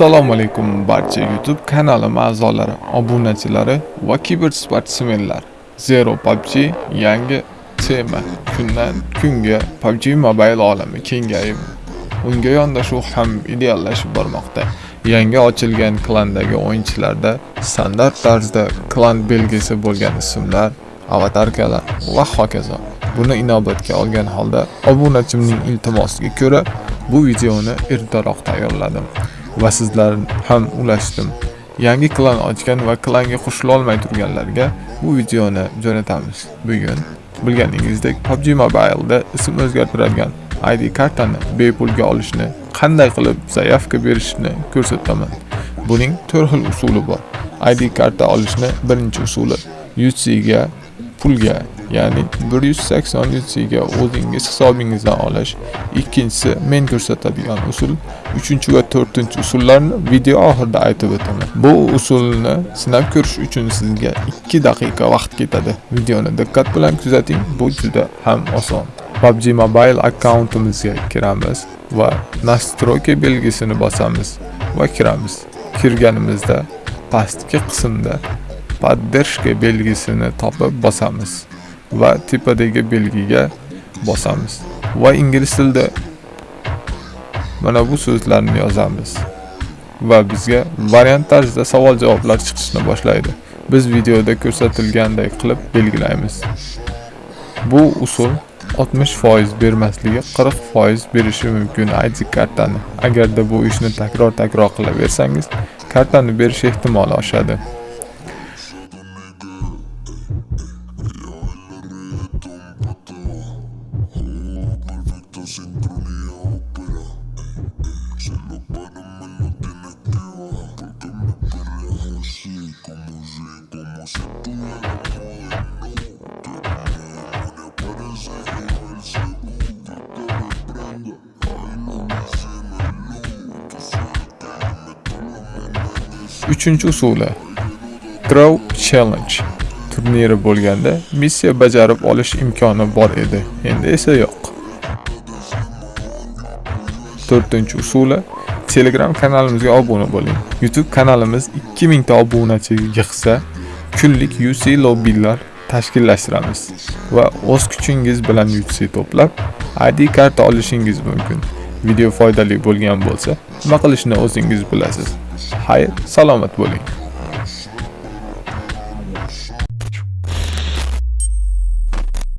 Assalomu alaykum barcha YouTube kanalim a'zolari, obunachilari va kibersportsmenlar. Zero PUBG yangi tema. Kundan kunga PUBG Mobile olami kengayib, unga yondashuv ham ideallashib bormoqda. Yangi ochilgan klandagi o'yinchilarda standart tarzda klan belgisi bo'lgan ismlar, avatarkalar va hokazo. Buni inobatga olgan holda obunachimning iltimosiga ko'ra bu videoni ertaroq tayyorladim. Va sizlar ham ulashdim. Yangi klan ochgan va klanga qo'shilolmay turganlarga bu videoni jo'natamiz. Bugun bilganingizdek PUBG Mobile'da ism o'zgartiradigan ID kartani bepulga olishni, qanday qilib zaявка berishni ko'rsataman. Buning 4 xil usuli bor. ID karta olishni birinchi usuli UC ga pulga ya'ni 180 UC'ga o'zingiz hisobingizdan olish. Ikkinchisi men ko'rsatadigan usul, uchinchi va to'rtinchi usullarni video oxirida aytib o'taman. Bu usulni sinab ko'rish uchun sizga 2 daqiqa vaqt ketadi. Videoni diqqat bilan kuzating, bu juda ham oson. PUBG Mobile akkauntimizga kiramiz va nastroyka belgisini bosamiz va kiramiz. Kirganimizda pastki qismda поддержка belgisini topib bosamiz. Va tepadagi belgiga bosamiz. Va ingliz tilida mana bu so'zlarni yozamiz. Va bizga variant tarzida savol javoblar chiqishni boshlaydi. Biz videoda ko'rsatilganday qilib belgilaymiz. Bu usul 60% bermasligi 40% berishi mumkin. ID kartani. Agarda bu ishni takror takror qilaversangiz kartani berish ehtimoli oshadi. Así como sé, como si tuviera jodiendo. Que me parece el que me prenda. Ay, no me suelta, la. Uchinchi usuli Crow Challenge turniri bo'lganda missiya bajarib olish imkoni bor edi. Endi esa yo'q. to'rtinchi usuli telegram kanalimizga obuna bo'ling. Youtube kanalimiz 2000 ta obunachi yig'sa kunlik UC lobbilar tashkillashtiramiz va o'z kuchingiz bilan UC to'plab ID karta olishingiz mumkin. Video foydali bo'lgan bo'lsa nima qilishni o'zingiz bilasiz. Xayr salomat bo'ling.